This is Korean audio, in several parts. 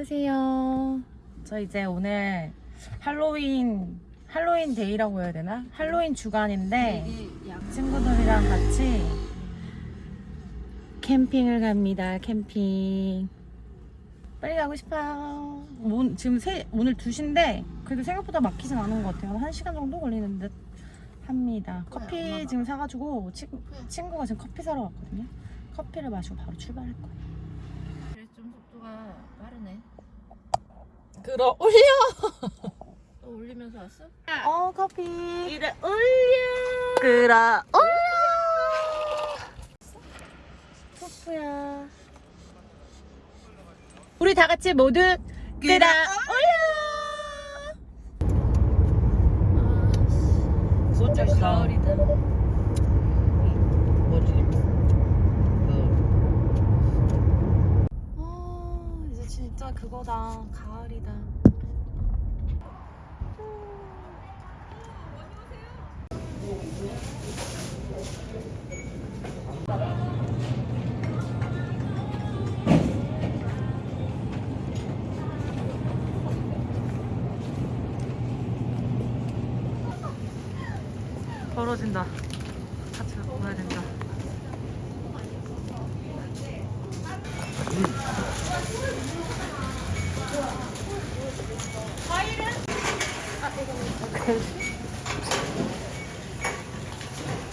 안녕하세요. 저 이제 오늘 할로윈 할로윈 데이라고 해야 되나? 할로윈 주간인데 친구들이랑 같이 캠핑을 갑니다. 캠핑. 빨리 가고 싶어요. 오, 지금 세, 오늘 2시인데 그래도 생각보다 막히진 않은 것 같아요. 한 1시간 정도 걸리는 듯 합니다. 커피 지금 사가지고 친, 친구가 지금 커피 사러 왔거든요. 커피를 마시고 바로 출발할 거예요. 그래서 좀 속도가 빠르네. 끌어올려! 또 올리면서 왔어? 어 커피 끌어올려. 끌어올려 토프야 우리 다 같이 모두 끌어올려 진짜 가을이다. 뭐지? 아 이제 진짜 그거다 가을이다 벌어진다 같이 가야 된다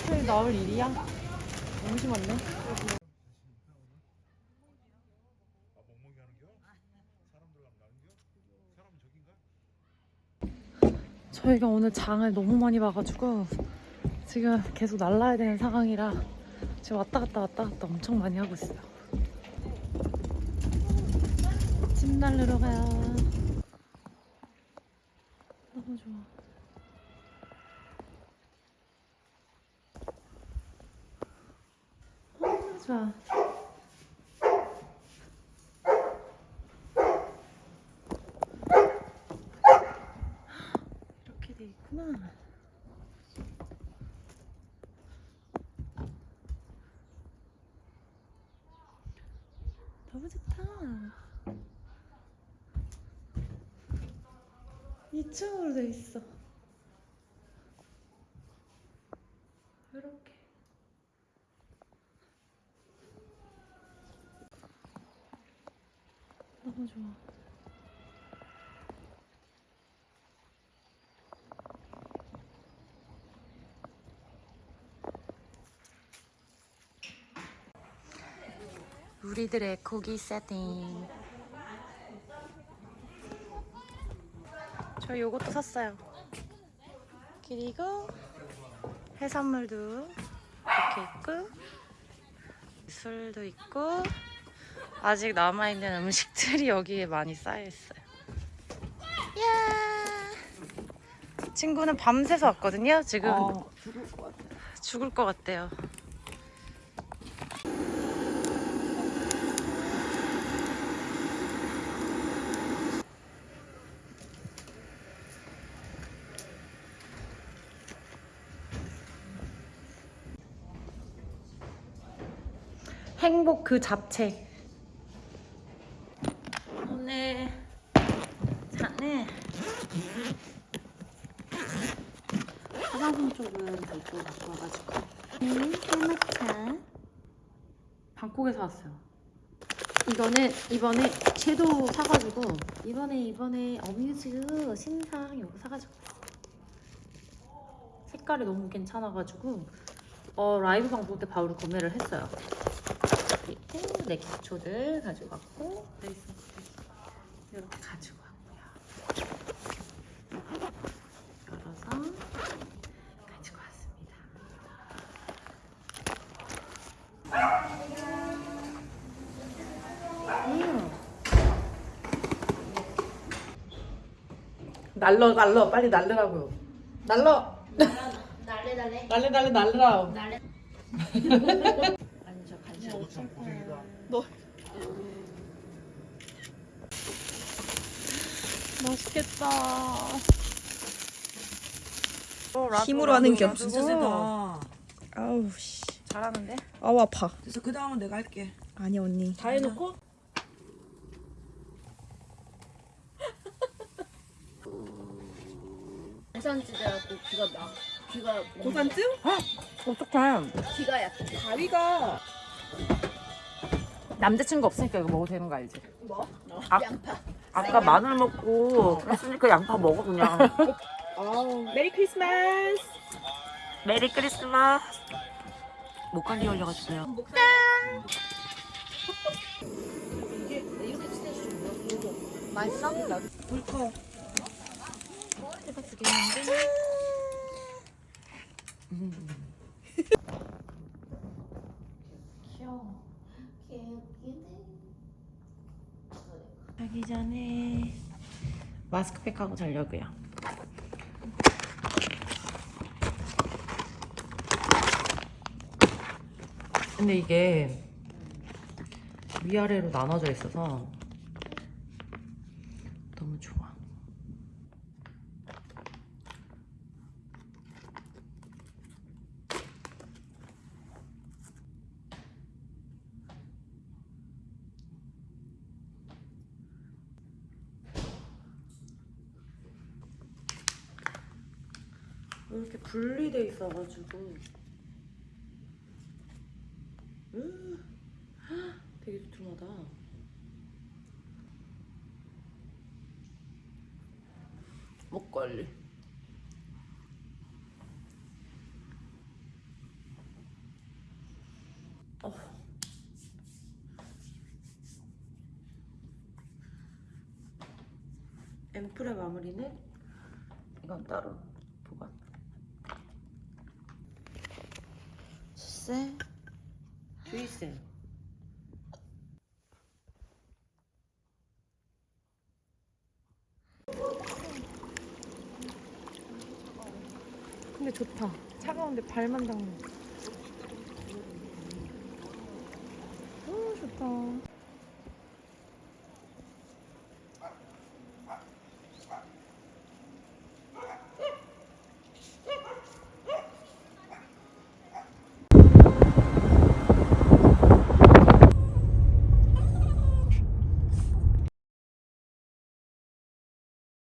그래 나올 일이야? 너무 심한데? 저희가 오늘 장을 너무 많이 봐가지고 지금 계속 날라야 되는 상황이라 지금 왔다 갔다 왔다 갔다 엄청 많이 하고 있어요. 찜 날르러 가요. 너무 좋아. 아, 좋아. 이렇게 돼 있구나. 너무 좋다. 2층으로 돼 있어. 너무 좋아. 우리들의 고기 세팅. 저 요것도 샀어요. 그리고 해산물도 이렇게 있고 술도 있고 아직 남아있는 음식들이 여기에 많이 쌓여있어요. 야 친구는 밤새서 왔거든요. 지금 죽을 것 같아. 죽을 것 같대요. 행복 그 잡채. 오늘 자는 화장품 별도로 갖고 와가지고. 음, 해마차 방콕에서 왔어요. 이거는 이번에 섀도우 사가지고 이번에 이번에 어뮤즈 신상 이거 사가지고 색깔이 너무 괜찮아가지고 어, 라이브 방송 때 바로 구매를 했어요. 그리고 내 기초들 가지고 왔고 베이스 이렇게 가지고 왔고요 열어서 가지고 왔습니다. 음. 날러 날러 빨리 날르라고요. 날러. 날래 날래. 날래 날래 날르라. 날래. 앉아 간식. 맛있겠다. 힘으로 하는 게 없어. 아우 씨. 잘하는데? 아우 아파. 그래서 그 다음은 내가 할게. 아니 언니. 다 해놓고? 해산지대라고 귀가 막 귀가 고산증? 아 어떡해. 귀가 약간 다리가 남자친구 없으니까 이거 먹어도 되는 거 알지? 뭐? 어. 아, 양파. 아까 마늘 먹고 그랬으니까 양파 먹어 그냥. 메리 크리스마스. 메리 크리스마스. 목감기 걸려가지고요. 이렇게 친해지는 맛있어? 나 불커 자기 전에 마스크팩 하고 자려고요. 근데 이게 위아래로 나눠져 있어서 너무 좋아. 이렇게 분리돼 있어가지고 음, 되게 두툼하다. 목걸이. 어. 앰플의 마무리는 이건 따로 보관. 숫세 주의쌤 근데 좋다. 차가운데 발만 닿는 오 좋다